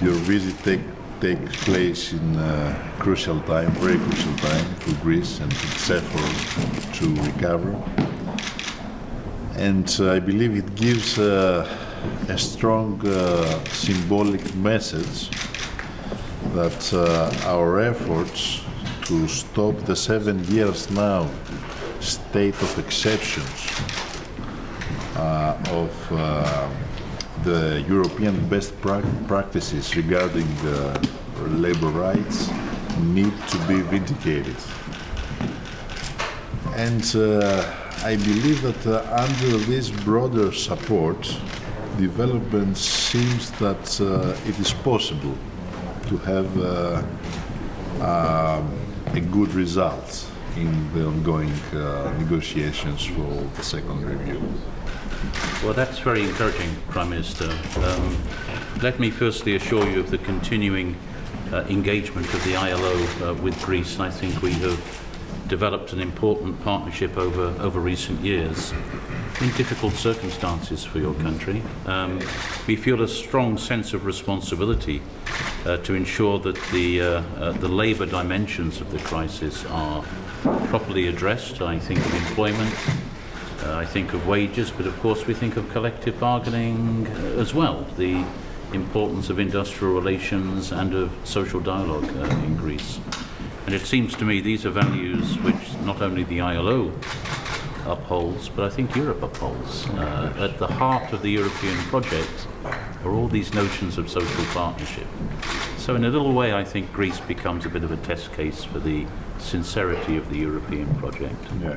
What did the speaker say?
Your visit take, takes place in a crucial time, very crucial time for Greece and its effort to recover. And uh, I believe it gives uh, a strong uh, symbolic message that uh, our efforts to stop the seven years now state of exceptions uh, of uh, the European best prac practices regarding uh, labor rights need to be vindicated. And uh, I believe that uh, under this broader support, development seems that uh, it is possible to have uh, um, a good result in the ongoing uh, negotiations for the second review. Well, that's very encouraging, Prime Minister. Um, let me firstly assure you of the continuing uh, engagement of the ILO uh, with Greece. I think we have developed an important partnership over, over recent years in difficult circumstances for your country. Um, we feel a strong sense of responsibility uh, to ensure that the, uh, uh, the labour dimensions of the crisis are properly addressed. I think of employment, uh, I think of wages, but of course we think of collective bargaining uh, as well, the importance of industrial relations and of social dialogue uh, in Greece. And it seems to me these are values which not only the ILO upholds, but I think Europe upholds. Uh, at the heart of the European project are all these notions of social partnership. So in a little way, I think Greece becomes a bit of a test case for the sincerity of the European project. Yeah.